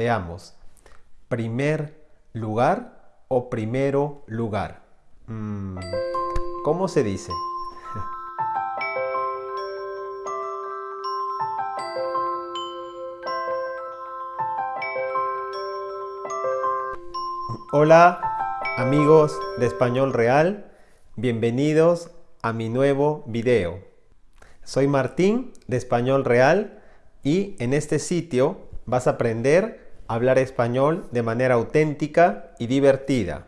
Veamos. Primer lugar o primero lugar. Mm, ¿Cómo se dice? Hola amigos de Español Real, bienvenidos a mi nuevo video. Soy Martín de Español Real y en este sitio vas a aprender hablar español de manera auténtica y divertida.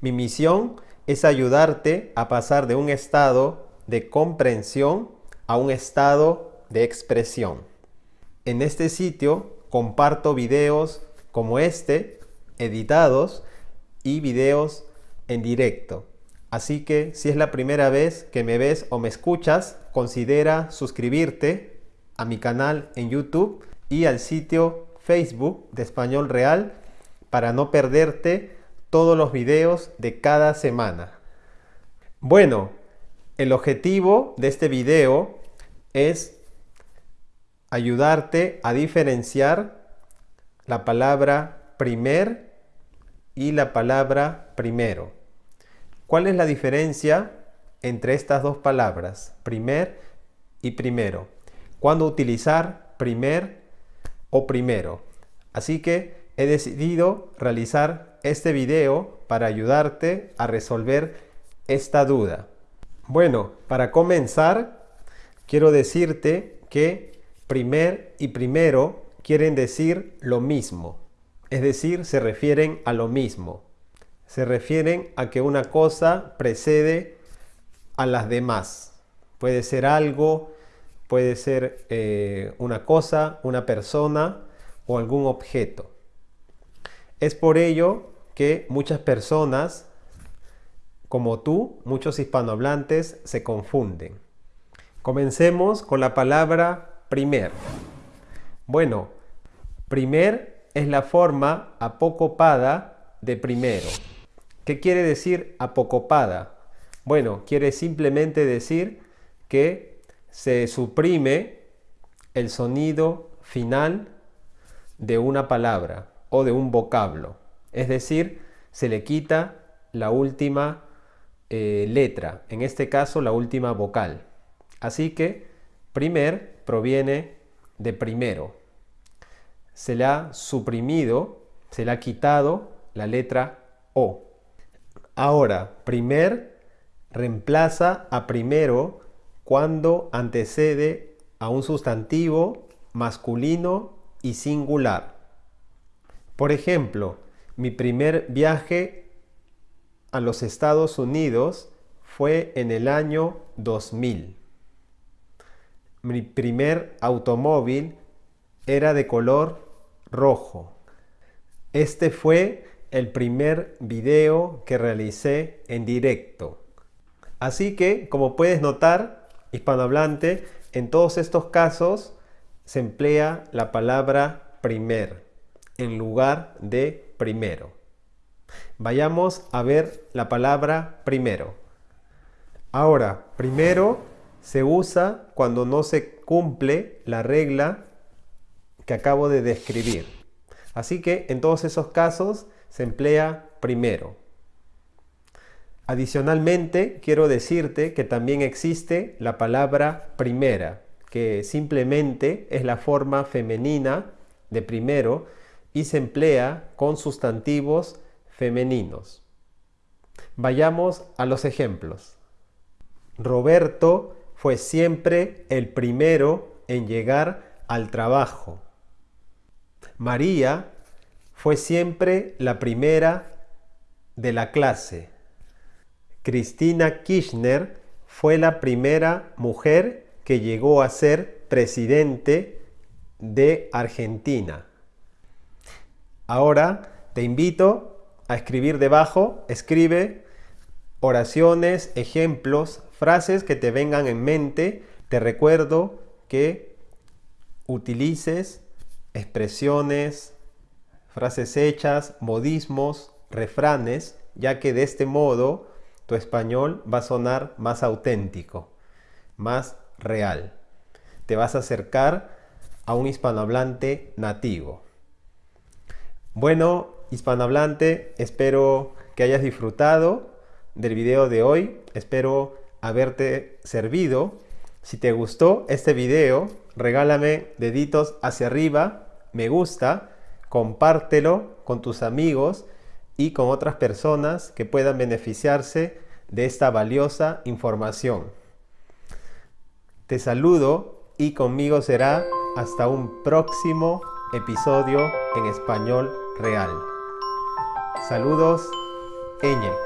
Mi misión es ayudarte a pasar de un estado de comprensión a un estado de expresión. En este sitio comparto videos como este editados y videos en directo. Así que si es la primera vez que me ves o me escuchas, considera suscribirte a mi canal en YouTube y al sitio Facebook de Español Real para no perderte todos los videos de cada semana. Bueno, el objetivo de este video es ayudarte a diferenciar la palabra primer y la palabra primero. ¿Cuál es la diferencia entre estas dos palabras, primer y primero? ¿Cuándo utilizar primer o primero? Así que he decidido realizar este video para ayudarte a resolver esta duda. Bueno, para comenzar, quiero decirte que primer y primero quieren decir lo mismo es decir, se refieren a lo mismo. Se refieren a que una cosa precede a las demás. Puede ser algo, puede ser eh, una cosa, una persona o algún objeto. Es por ello que muchas personas, como tú, muchos hispanohablantes, se confunden. Comencemos con la palabra primer. Bueno, primer es la forma apocopada de primero. ¿Qué quiere decir apocopada? Bueno, quiere simplemente decir que se suprime el sonido final de una palabra o de un vocablo. Es decir, se le quita la última eh, letra, en este caso la última vocal. Así que primer proviene de primero se le ha suprimido, se le ha quitado la letra O. Ahora, primer reemplaza a primero cuando antecede a un sustantivo masculino y singular. Por ejemplo, mi primer viaje a los Estados Unidos fue en el año 2000. Mi primer automóvil era de color rojo. Este fue el primer video que realicé en directo. Así que, como puedes notar, hispanohablante, en todos estos casos se emplea la palabra primer en lugar de primero. Vayamos a ver la palabra primero. Ahora, primero se usa cuando no se cumple la regla que acabo de describir. Así que en todos esos casos se emplea primero. Adicionalmente, quiero decirte que también existe la palabra primera, que simplemente es la forma femenina de primero y se emplea con sustantivos femeninos. Vayamos a los ejemplos. Roberto fue siempre el primero en llegar al trabajo. María fue siempre la primera de la clase. Cristina Kirchner fue la primera mujer que llegó a ser presidente de Argentina. Ahora te invito a escribir debajo, escribe oraciones, ejemplos, frases que te vengan en mente. Te recuerdo que utilices expresiones, frases hechas, modismos, refranes, ya que de este modo tu español va a sonar más auténtico, más real. Te vas a acercar a un hispanohablante nativo. Bueno, hispanohablante, espero que hayas disfrutado del video de hoy. Espero haberte servido. Si te gustó este video, regálame deditos hacia arriba, me gusta, compártelo con tus amigos y con otras personas que puedan beneficiarse de esta valiosa información. Te saludo y conmigo será hasta un próximo episodio en español real. Saludos, Eñe.